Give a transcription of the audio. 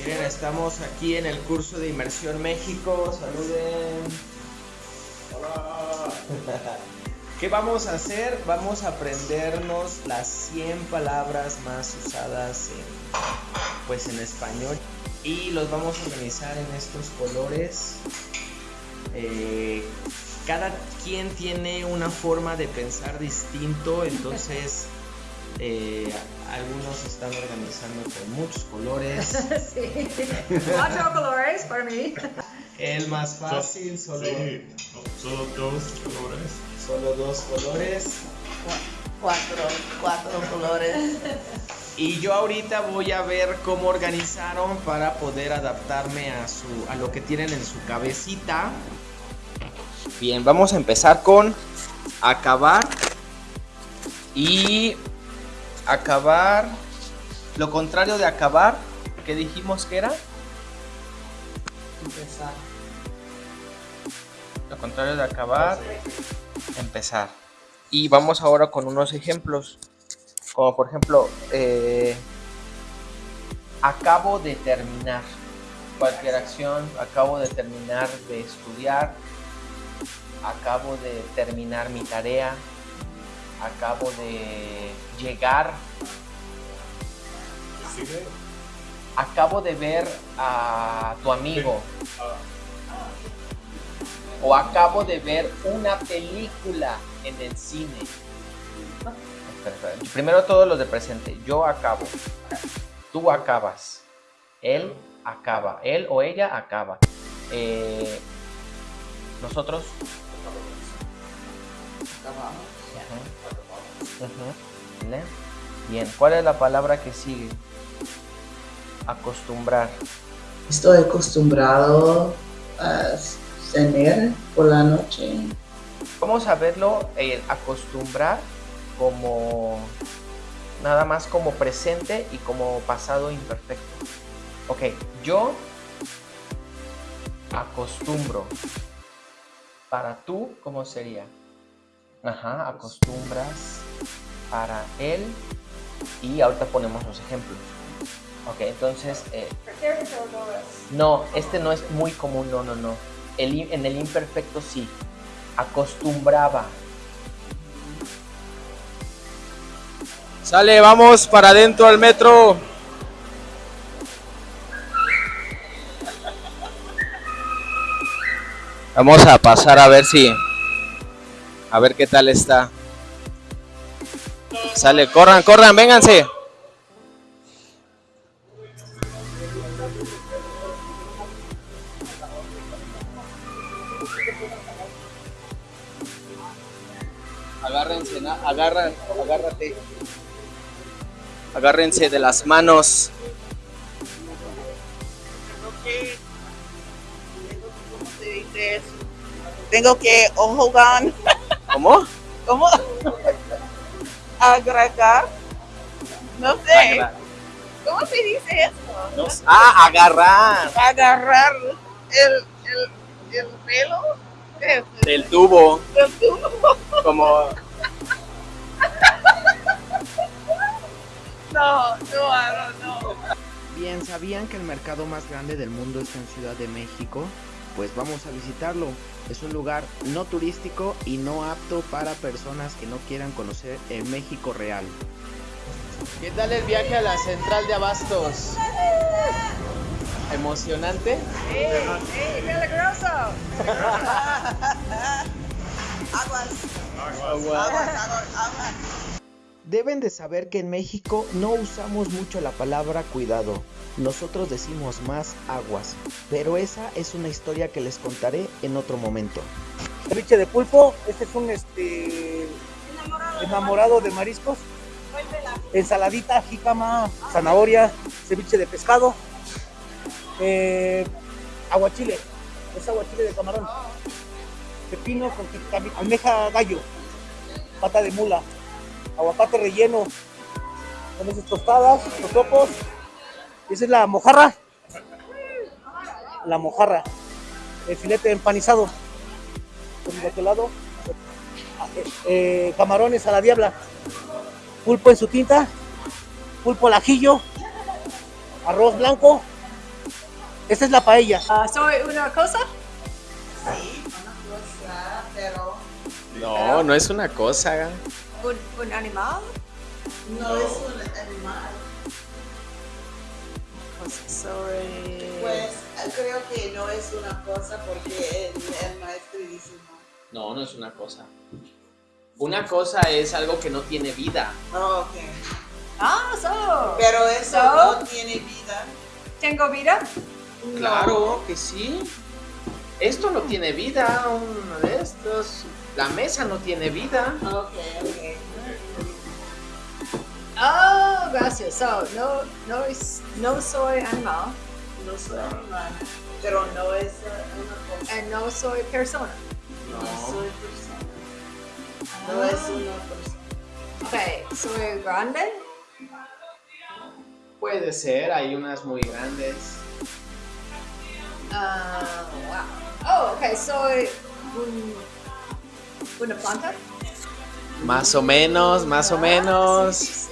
Miren, estamos aquí en el curso de Inmersión México. Saluden. Hola. ¿Qué vamos a hacer? Vamos a aprendernos las 100 palabras más usadas en, pues en español y los vamos a organizar en estos colores. Eh, cada quien tiene una forma de pensar distinto, entonces eh, algunos están organizando con muchos colores. sí, cuatro colores para mí. El más fácil, solo, Sí, solo dos colores. solo dos colores. Cuatro, cuatro colores. Y yo ahorita voy a ver cómo organizaron para poder adaptarme a, su, a lo que tienen en su cabecita. Bien, vamos a empezar con acabar. Y acabar, lo contrario de acabar, que dijimos que era. Empezar. Lo contrario de acabar, empezar. Y vamos ahora con unos ejemplos. Como por ejemplo, eh, acabo de terminar cualquier acción, acabo de terminar de estudiar, acabo de terminar mi tarea, acabo de llegar, acabo de ver a tu amigo Ah, o acabo de ver una película en el cine. Espera, espera. Primero todos los de presente. Yo acabo. Tú acabas. Él acaba. Él o ella acaba. Eh, nosotros. Acabamos. Bien. ¿Cuál es la palabra que sigue? Acostumbrar. Estoy acostumbrado a cenar por la noche. Vamos a verlo eh, acostumbrar como nada más como presente y como pasado imperfecto. Ok, yo acostumbro. Para tú, ¿cómo sería? Ajá, acostumbras. Para él. Y ahorita ponemos los ejemplos. Ok, entonces, eh, no, este no es muy común, no, no, no. El en el imperfecto sí. Acostumbraba. Sale, vamos para adentro al metro. Vamos a pasar a ver si. A ver qué tal está. Sale, corran, corran, vénganse. Agárrense, agarran, agárrate. Agárrense de las manos. Tengo que. Tengo que, hold on. ¿Cómo? ¿Cómo? Agregar. No sé. Agra- ¿Cómo se dice eso? no sé. Ah, agarrar. Agarrar el, el, el pelo del, tubo. del tubo. Como. No, no, don't know. Bien, ¿sabían que el mercado más grande del mundo está en Ciudad de México? Pues vamos a visitarlo. Es un lugar no turístico y no apto para personas que no quieran conocer el México real. ¿Qué tal el viaje a la central de Abastos? ¿Emocionante? ¡Ey, ey, peligroso! Aguas, Agua. aguas, aguas, aguas. Deben de saber que en México no usamos mucho la palabra cuidado. Nosotros decimos más aguas, pero esa es una historia que les contaré en otro momento. ceviche de pulpo, este es un este enamorado de mariscos, ensaladita, jícama, zanahoria, ceviche de pescado, eh, aguachile, es aguachile de camarón, pepino con jicama- almeja gallo, pata de mula, aguacate relleno, con esas tostadas, los topos, esa es la mojarra, la mojarra, el filete empanizado, con de aquel lado, eh, eh, camarones a la diabla, pulpo en su tinta, pulpo al ajillo, arroz blanco, Esta es la paella. Ah, soy una cosa. Sí, una cosa, pero No, no es una cosa. Un, un animal. no es un animal. Cosa, soy. Pues creo que no es una cosa porque el, el maestro dice no. No, no es una cosa. Una cosa es algo que no tiene vida. Oh, ok. Ah, so. Pero eso No. no tiene vida. Tengo vida. Claro que sí. Esto no tiene vida, uno de estos. La mesa no tiene vida. Ok, ok. Oh, gracias. So, no, no, es, no soy animal. No soy animal, pero no es eh, una cosa. And no soy persona. No No. soy persona. No es una persona. Ok, soy grande. Puede ser, hay unas muy grandes. Ah, wow. Oh, ok, soy un, una planta. Más o menos, más o menos.